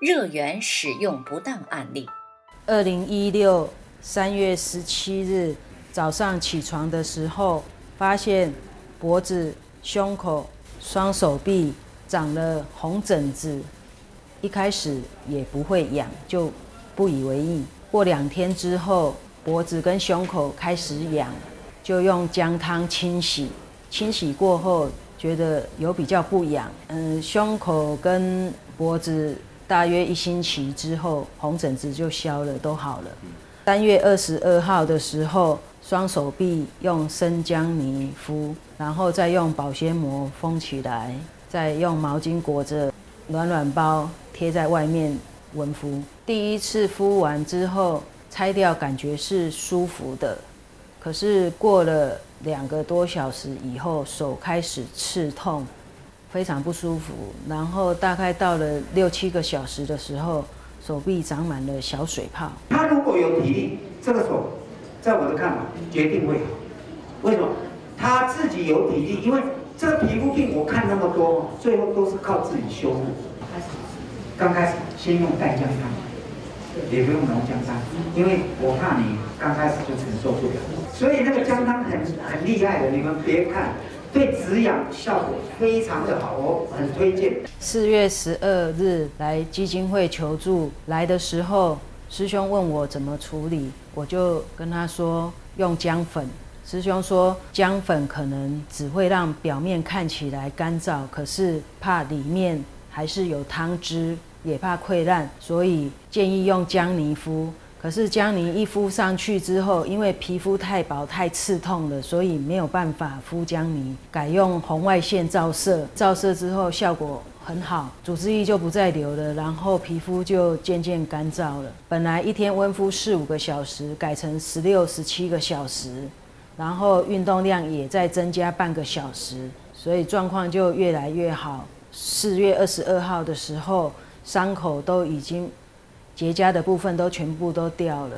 热源使用不当案例。二零一六三月十七日早上起床的时候，发现脖子、胸口、双手臂长了红疹子。一开始也不会痒，就不以为意。过两天之后，脖子跟胸口开始痒，就用姜汤清洗。清洗过后，觉得有比较不痒。嗯，胸口跟脖子大约一星期之后，红疹子就消了，都好了。三月二十二号的时候，双手臂用生姜泥敷，然后再用保鲜膜封起来，再用毛巾裹着。暖暖包贴在外面温敷，第一次敷完之后拆掉，感觉是舒服的。可是过了两个多小时以后，手开始刺痛，非常不舒服。然后大概到了六七个小时的时候，手臂长满了小水泡。他如果有体力，这个手，在我的看法，决定会好。为什么？他自己有体力，因为。这个皮肤病我看那么多，最后都是靠自己修复。刚开始先用淡姜汤，也不用浓姜汤，因为我怕你刚开始就承受不了。所以那个姜汤很很厉害的，你们别看，对止痒效果非常的好，我很推荐。四月十二日来基金会求助，来的时候师兄问我怎么处理，我就跟他说用姜粉。师兄说，姜粉可能只会让表面看起来干燥，可是怕里面还是有汤汁，也怕溃烂，所以建议用姜泥敷。可是姜泥一敷上去之后，因为皮肤太薄太刺痛了，所以没有办法敷姜泥，改用红外线照射。照射之后效果很好，组织液就不再流了，然后皮肤就渐渐干燥了。本来一天温敷四五个小时，改成十六、十七个小时。然后运动量也在增加半个小时，所以状况就越来越好。四月二十二号的时候，伤口都已经结痂的部分都全部都掉了。